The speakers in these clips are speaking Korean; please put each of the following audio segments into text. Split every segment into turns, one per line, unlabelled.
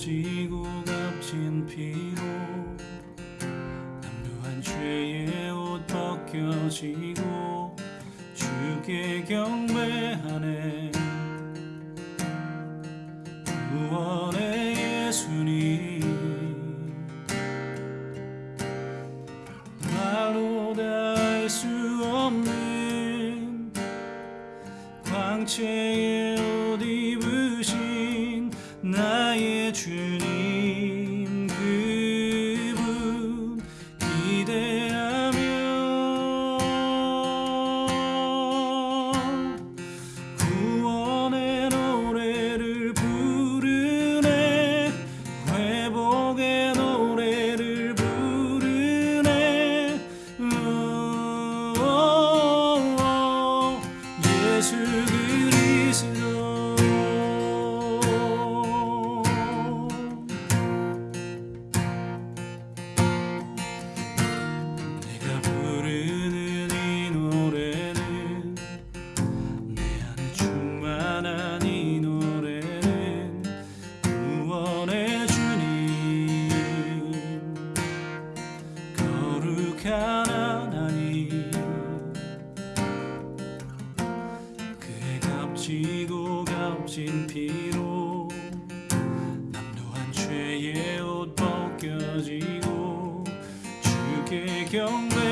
지고 값진 피로 남루한 죄의 옷 벗겨지고 주께 경배하네. 구원의 예수님 말로 다할 수 없는 광채의 하나님. 그의 값지고 값진 피로 남루한 죄의 옷 벗겨지고 주께 경배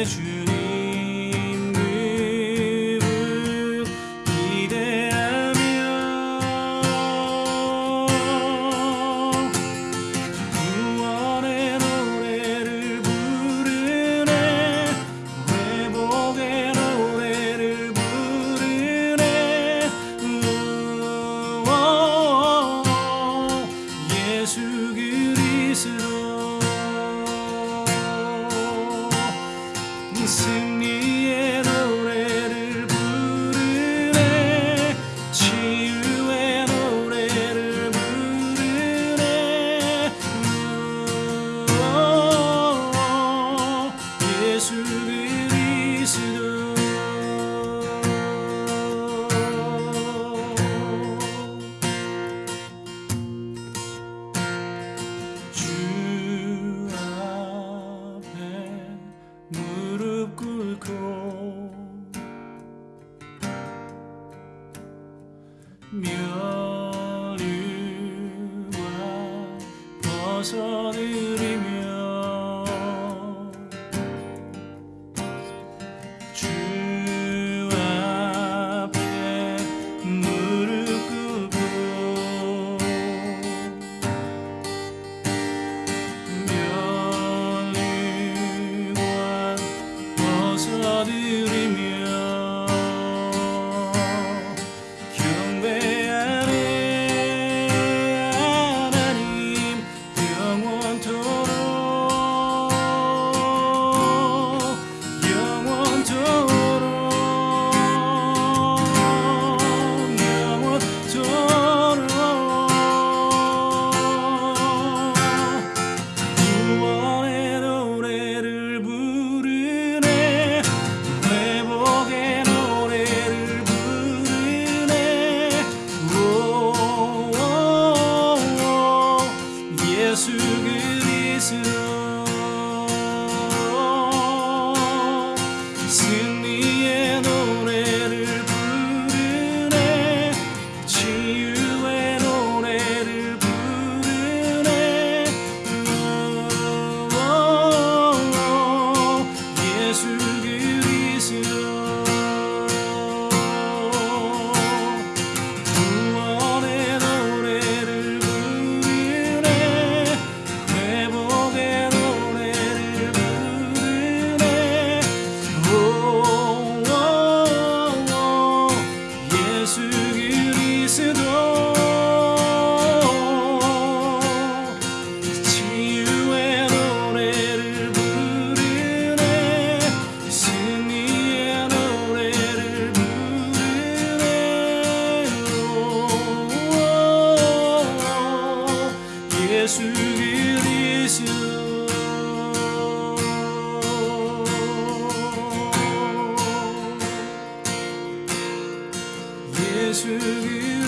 나의 kazanırım you 예수.